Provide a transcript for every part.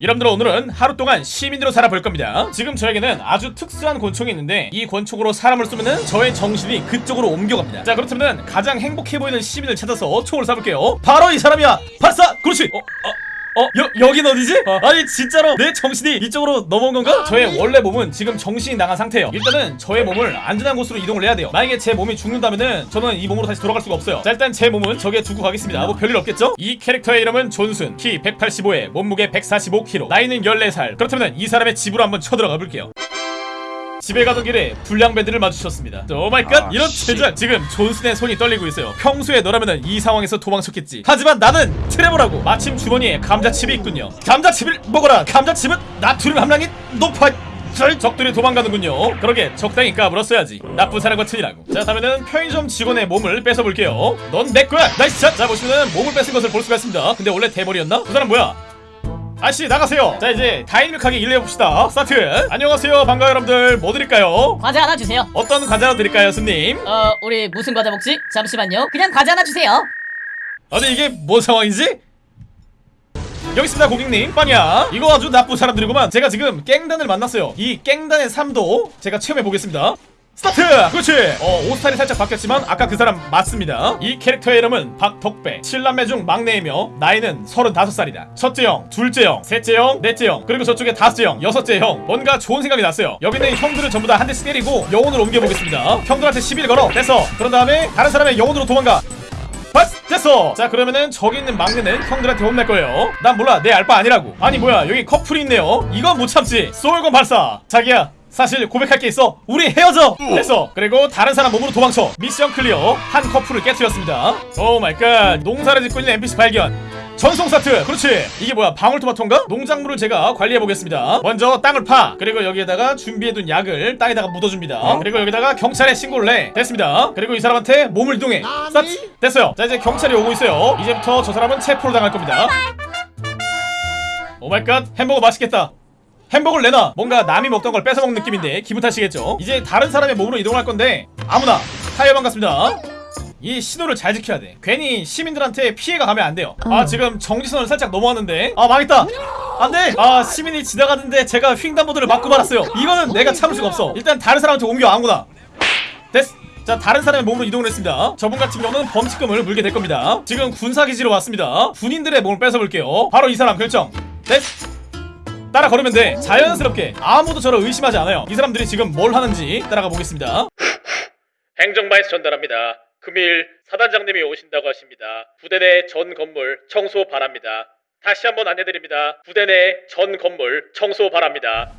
여러분들 오늘은 하루 동안 시민으로 살아볼 겁니다. 지금 저에게는 아주 특수한 권총이 있는데 이 권총으로 사람을 쏘면은 저의 정신이 그쪽으로 옮겨갑니다. 자 그렇다면 가장 행복해 보이는 시민을 찾아서 총을 쏴볼게요. 바로 이 사람이야! 발사! 그렇지! 어? 어? 어? 여, 여긴 어디지? 아니 진짜로 내 정신이 이쪽으로 넘어온 건가? 저의 원래 몸은 지금 정신이 나간 상태예요. 일단은 저의 몸을 안전한 곳으로 이동을 해야 돼요. 만약에 제 몸이 죽는다면은 저는 이 몸으로 다시 돌아갈 수가 없어요. 자 일단 제 몸은 저기에 두고 가겠습니다. 뭐 별일 없겠죠? 이 캐릭터의 이름은 존순 키 185에 몸무게 145kg 나이는 14살. 그렇다면 이 사람의 집으로 한번 쳐들어가 볼게요 집에 가던 길에 불량배들을 마주쳤습니다. oh my god 아, 이런 씨. 제주한 지금 존슨의 손이 떨리고 있어요. 평소에 너라면은 이 상황에서 도망쳤겠지. 하지만 나는 트레버라고 마침 주머니에 감자칩이 있군요. 감자칩을 먹어라. 감자칩은 나트륨 함량이 높아. 절 적들이 도망가는군요. 그러게 적당히 까불었어야지. 나쁜 사람 같으니라고. 자 다음에는 편의점 직원의 몸을 뺏어볼게요. 넌 내 거야. nice shot. 자 보시면은 몸을 뺏은 것을 볼 수가 있습니다. 근데 원래 대머리였나? 그 사람 뭐야? 아씨 나가세요 자 이제 다이내믹하게 일을 해봅시다 스타트 안녕하세요 반가워요 여러분들 뭐 드릴까요? 과자 하나 주세요. 어떤 과자 드릴까요 스님? 어, 우리 무슨 과자 먹지? 잠시만요. 그냥 과자 하나 주세요. 아니 이게 뭔 상황이지? 여기 있습니다 고객님 빵야 이거 아주 나쁜 사람들이구만 제가 지금 깽단을 만났어요 이 깽단의 삶도 제가 체험해보겠습니다 스타트! 그렇지! 어, 옷 스타일이 살짝 바뀌었지만 아까 그 사람 맞습니다. 이 캐릭터의 이름은 박덕배. 7남매 중 막내이며 나이는 35살이다. 첫째 형, 둘째 형, 셋째 형, 넷째 형 그리고 저쪽에 다섯째 형, 여섯째 형. 뭔가 좋은 생각이 났어요. 여기는 형들을 전부 다 한 대씩 때리고 영혼으로 옮겨보겠습니다. 형들한테 시비를 걸어. 됐어. 그런 다음에 다른 사람의 영혼으로 도망가. 됐어! 자 그러면은 저기 있는 막내는 형들한테 혼낼 거예요. 난 몰라. 내 알바 아니라고. 아니 뭐야. 여기 커플이 있네요. 이건 못 참지. soul gun 발사. 자기야 사실 고백할 게 있어. 우리 헤어져! 됐어 그리고 다른 사람 몸으로 도망쳐. mission clear. 한 커플을 깨뜨렸습니다. oh my god 농사를 짓고 있는 NPC 발견. 전송 스타트. 그렇지. 이게 뭐야? 방울토마토인가? 농작물을 제가 관리해보겠습니다. 먼저 땅을 파. 그리고 여기에다가 준비해둔 약을 땅에다가 묻어줍니다. 그리고 여기다가 경찰에 신고를 해. 됐습니다. 그리고 이 사람한테 몸을 이동해. 스타트 됐어요. 자 이제 경찰이 오고 있어요. 이제부터 저 사람은 체포를 당할 겁니다. oh my god 햄버거 맛있겠다 햄버거를 내놔. 뭔가 남이 먹던 걸 뺏어먹는 느낌인데 기분 탓이겠죠? 이제 다른 사람의 몸으로 이동할 건데 아무나 타이어 반갑습니다. 이 신호를 잘 지켜야 돼. 괜히 시민들한테 피해가 가면 안 돼요. 아 지금 정지선을 살짝 넘어왔는데. 아 망했다. 안돼. 아 시민이 지나가는데 제가 횡단보도를 막고 말았어요. 이거는 내가 참을 수가 없어. 일단 다른 사람한테 옮겨 아무나. 됐어 자 다른 사람의 몸으로 이동을 했습니다. 저분 같은 경우는 범칙금을 물게 될 겁니다. 지금 군사기지로 왔습니다. 군인들의 몸을 뺏어볼게요. 바로 이 사람 결정. 됐어 따라 걸으면 돼. 자연스럽게. 아무도 저를 의심하지 않아요. 이 사람들이 지금 뭘 하는지 따라가 보겠습니다. 행정반에서 전달합니다. 금일 사단장님이 오신다고 하십니다. 부대 내 전 건물 청소 바랍니다. 다시 한번 안내드립니다. 부대 내 전 건물 청소 바랍니다.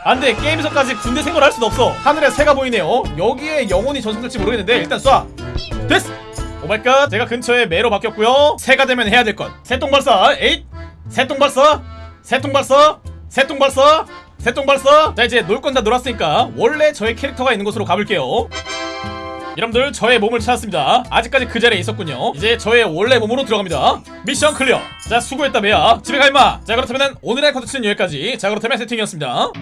안돼. 게임에서까지 군대 생활을 할 수는 없어. 하늘에 새가 보이네요. 여기에 영혼이 전송될지 모르겠는데 일단 쏴. 됐어. oh my god. 제가 근처에 매로 바뀌었고요. 새가 되면 해야 될 것. 새똥 발사. 에잇. 새똥 발사 새똥 발사 새똥 발사 새똥 발사 자 이제 놀 건 다 놀았으니까 원래 저의 캐릭터가 있는 곳으로 가볼게요. 여러분들 저의 몸을 찾았습니다. 아직까지 그 자리에 있었군요. 이제 저의 원래 몸으로 들어갑니다. mission clear. 자 수고했다 매야. 집에 가 임마. 자 그렇다면 오늘의 컨텐츠는 여기까지. 자 그렇다면 세팅이었습니다